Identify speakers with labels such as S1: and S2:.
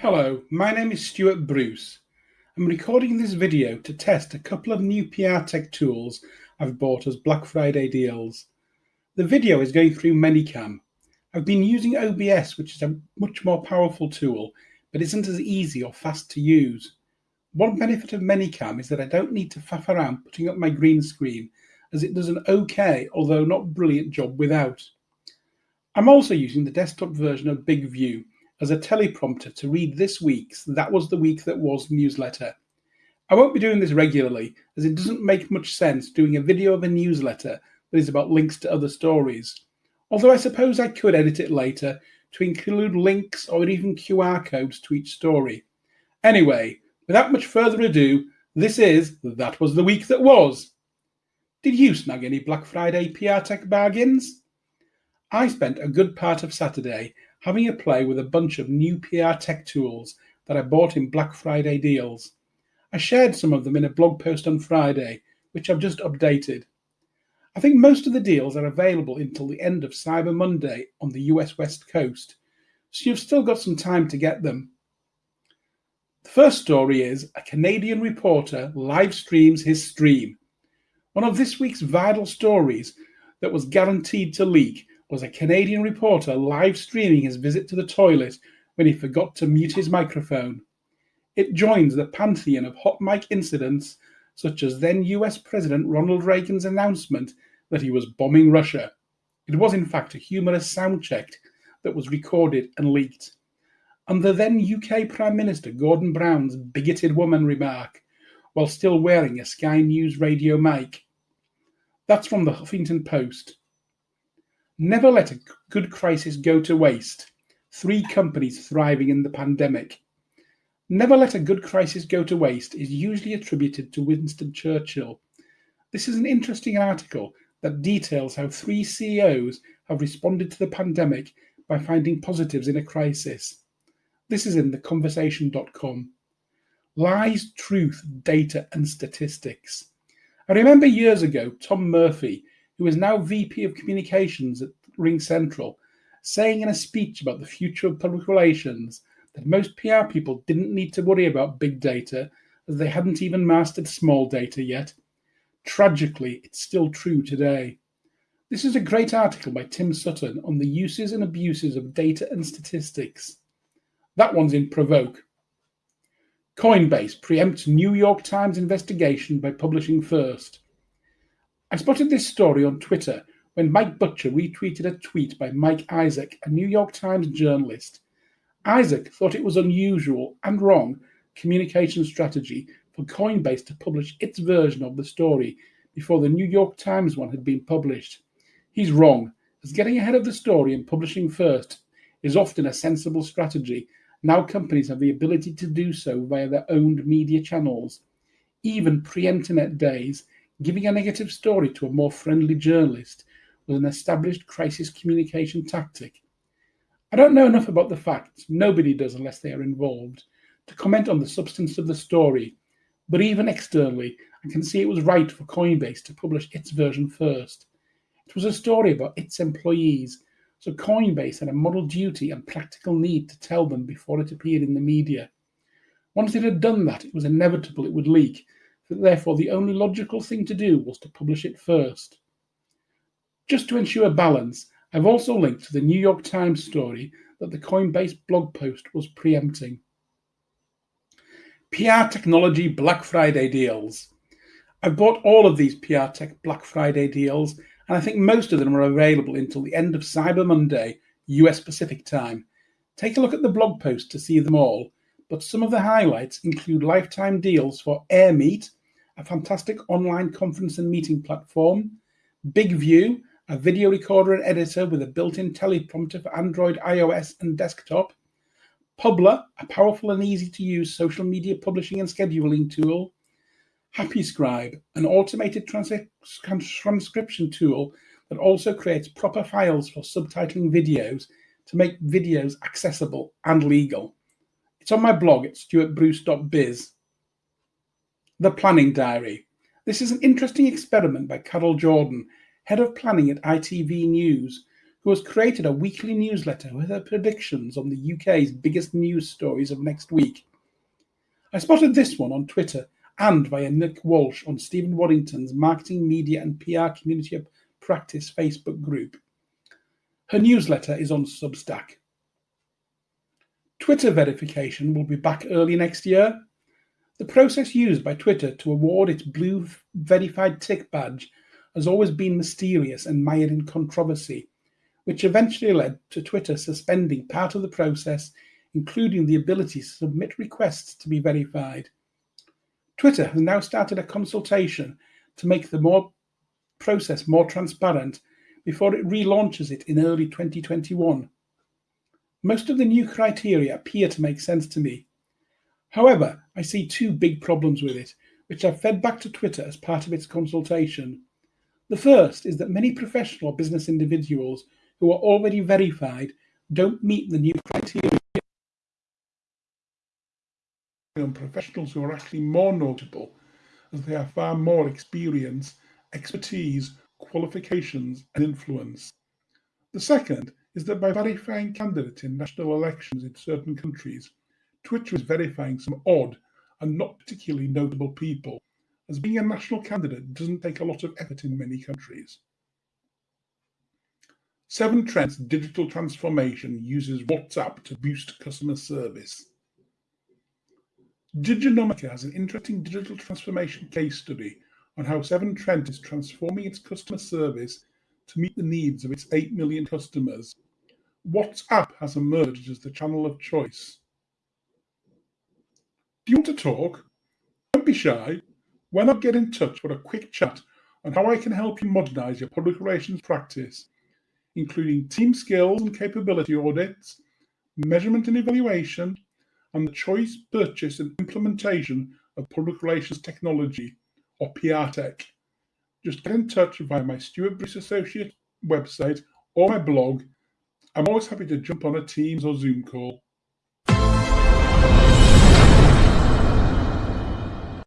S1: Hello, my name is Stuart Bruce. I'm recording this video to test a couple of new PR tech tools I've bought as Black Friday deals. The video is going through ManyCam. I've been using OBS, which is a much more powerful tool, but isn't as easy or fast to use. One benefit of ManyCam is that I don't need to faff around putting up my green screen, as it does an okay, although not brilliant job without. I'm also using the desktop version of BIGVU, as a teleprompter to read this week's That Was the Week That Was newsletter. I won't be doing this regularly as it doesn't make much sense doing a video of a newsletter that is about links to other stories. Although I suppose I could edit it later to include links or even QR codes to each story. Anyway, without much further ado, this is That Was the Week That Was. Did you snag any Black Friday PR Tech bargains? I spent a good part of Saturday having a play with a bunch of new PR tech tools that I bought in Black Friday deals. I shared some of them in a blog post on Friday, which I've just updated. I think most of the deals are available until the end of Cyber Monday on the US West Coast, so you've still got some time to get them. The first story is a Canadian reporter live streams his stream. One of this week's vital stories that was guaranteed to leak was a Canadian reporter live streaming his visit to the toilet when he forgot to mute his microphone. It joins the pantheon of hot mic incidents, such as then US President Ronald Reagan's announcement that he was bombing Russia. It was, in fact, a humorous sound check that was recorded and leaked. And the then UK Prime Minister Gordon Brown's bigoted woman remark while still wearing a Sky News radio mic. That's from the Huffington Post. Never let a good crisis go to waste. Three companies thriving in the pandemic. Never let a good crisis go to waste is usually attributed to Winston Churchill. This is an interesting article that details how three CEOs have responded to the pandemic by finding positives in a crisis. This is in theconversation.com. Lies, truth, data, and statistics. I remember years ago, Tom Murphy, who is now VP of Communications at RingCentral, saying in a speech about the future of public relations that most PR people didn't need to worry about big data as they hadn't even mastered small data yet. Tragically, it's still true today. This is a great article by Tim Sutton on the uses and abuses of data and statistics. That one's in Provoke. Coinbase preempts New York Times investigation by publishing first. I spotted this story on Twitter when Mike Butcher retweeted a tweet by Mike Isaac, a New York Times journalist. Isaac thought it was unusual and wrong communication strategy for Coinbase to publish its version of the story before the New York Times one had been published. He's wrong, as getting ahead of the story and publishing first is often a sensible strategy. Now companies have the ability to do so via their owned media channels. Even pre internet days, Giving a negative story to a more friendly journalist was an established crisis communication tactic. I don't know enough about the facts, nobody does unless they are involved, to comment on the substance of the story, but even externally, I can see it was right for Coinbase to publish its version first. It was a story about its employees, so Coinbase had a moral duty and practical need to tell them before it appeared in the media. Once it had done that, it was inevitable it would leak, Therefore, the only logical thing to do was to publish it first. Just to ensure balance, I've also linked to the New York Times story that the Coinbase blog post was preempting. PR Technology Black Friday deals. I've bought all of these PR Tech Black Friday deals, and I think most of them are available until the end of Cyber Monday, US Pacific time. Take a look at the blog post to see them all, but some of the highlights include lifetime deals for AirMeet, a fantastic online conference and meeting platform, BIGVU, a video recorder and editor with a built-in teleprompter for Android, iOS, and desktop, Publer, a powerful and easy-to-use social media publishing and scheduling tool, HappyScribe, an automated trans transcription tool that also creates proper files for subtitling videos to make videos accessible and legal. It's on my blog at stuartbruce.biz. The Planning Diary. This is an interesting experiment by Carol Jordan, head of planning at ITV News, who has created a weekly newsletter with her predictions on the UK's biggest news stories of next week. I spotted this one on Twitter and via Nick Walsh on Stephen Waddington's Marketing, Media and PR Community of Practice Facebook group. Her newsletter is on Substack. Twitter verification will be back early next year. The process used by Twitter to award its blue verified tick badge has always been mysterious and mired in controversy, which eventually led to Twitter suspending part of the process, including the ability to submit requests to be verified. Twitter has now started a consultation to make the more process more transparent before it relaunches it in early 2021. Most of the new criteria appear to make sense to me. However, I see two big problems with it, which I've fed back to Twitter as part of its consultation. The first is that many professional business individuals who are already verified don't meet the new criteria. On professionals who are actually more notable, as they have far more experience, expertise, qualifications, and influence. The second is that by verifying candidates in national elections in certain countries, Twitter is verifying some odd and not particularly notable people, as being a national candidate doesn't take a lot of effort in many countries. Severn Trent's digital transformation uses WhatsApp to boost customer service. Diginomica has an interesting digital transformation case study on how Seven Trent is transforming its customer service to meet the needs of its 8 million customers WhatsApp has emerged as the channel of choice. Do you want to talk? Don't be shy. Why not get in touch for a quick chat on how I can help you modernize your public relations practice, including team skills and capability audits, measurement and evaluation, and the choice, purchase, and implementation of public relations technology, or PR tech. Just get in touch via my Stuart Bruce Associate website or my blog I'm always happy to jump on a Teams or Zoom call.